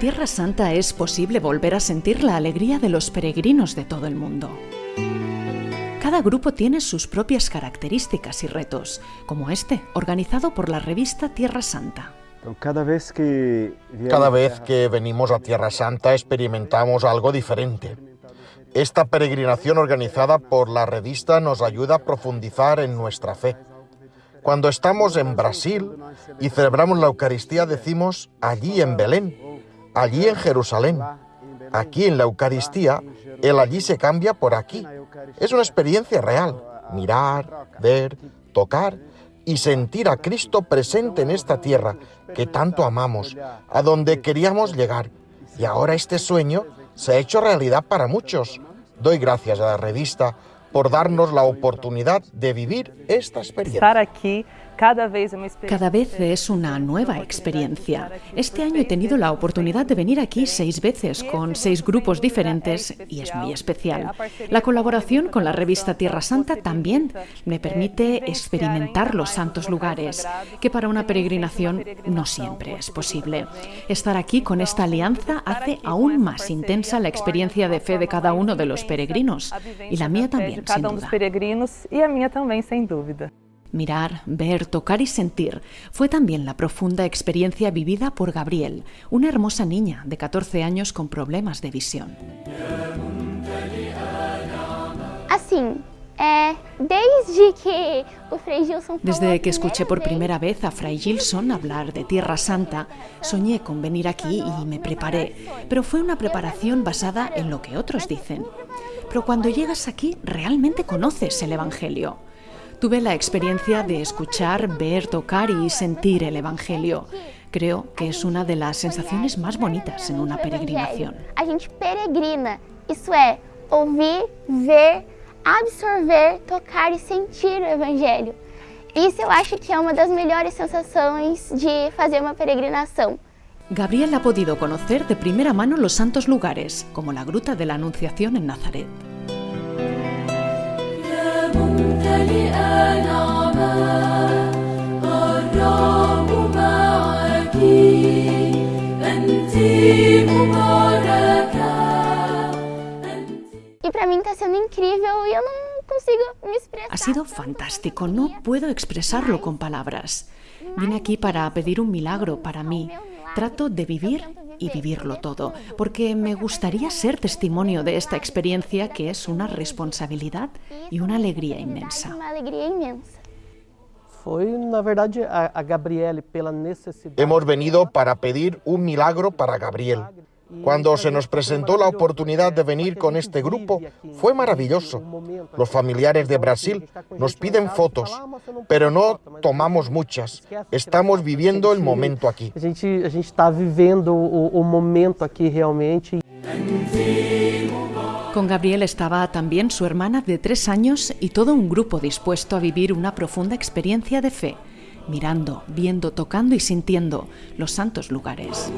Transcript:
Tierra Santa es posible volver a sentir la alegría de los peregrinos de todo el mundo. Cada grupo tiene sus propias características y retos, como este, organizado por la revista Tierra Santa. Cada vez que, Cada vez que venimos a Tierra Santa experimentamos algo diferente. Esta peregrinación organizada por la revista nos ayuda a profundizar en nuestra fe. Cuando estamos en Brasil y celebramos la Eucaristía decimos allí en Belén, allí en Jerusalén. Aquí en la Eucaristía, el allí se cambia por aquí. Es una experiencia real. Mirar, ver, tocar y sentir a Cristo presente en esta tierra que tanto amamos, a donde queríamos llegar. Y ahora este sueño se ha hecho realidad para muchos. Doy gracias a la revista por darnos la oportunidad de vivir esta experiencia. Cada vez, es una nueva experiencia. Este año he tenido la oportunidad de venir aquí seis veces con seis grupos diferentes y es muy especial. La colaboración con la revista Tierra Santa también me permite experimentar los santos lugares, que para una peregrinación no siempre es posible. Estar aquí con esta alianza hace aún más intensa la experiencia de fe de cada uno de los peregrinos y la mía también, sin cada um dos duda. Mirar, ver, tocar y sentir fue también la profunda experiencia vivida por Gabriel, una hermosa niña de 14 años con problemas de visión. É, desde que Desde que escuché por primera vez a Fray Gilson hablar de Tierra Santa, soñé con venir aquí y me preparé, pero fue una preparación basada en lo que otros dicen. Pero cuando llegas aquí realmente conoces el Evangelio. Tuve la experiencia de escuchar, ver, tocar y sentir el Evangelio. Creo que es una de las sensaciones más bonitas en una peregrinación. A gente peregrina, isso é, ouvir, ver, absorver, tocar e sentir o Evangelho. Isso eu acho que é uma das melhores sensações de fazer uma peregrinação. Gabriel ha podido conocer de primera mano los santos lugares, como la Gruta de la Anunciación en Nazaret. E pra mim tá sendo incrível e eu não consigo me expressar. Ha sido fantástico, no puedo expresarlo con palabras. Vine aquí para pedir un milagro para mí. Trato de vivir y vivirlo todo, porque me gustaría ser testimonio de esta experiencia que es una responsabilidad y una alegría inmensa. Hemos venido para pedir un milagro para Gabriel. Cuando se nos presentó la oportunidad de venir con este grupo, fue maravilloso. Los familiares de Brasil nos piden fotos, pero no tomamos muchas. Estamos viviendo el momento aquí. A gente a gente está vivendo o, o momento aqui realmente. Con Gabriel estaba también su hermana de tres años y todo un grupo dispuesto a vivir una profunda experiencia de fe, mirando, viendo, tocando y sintiendo los santos lugares.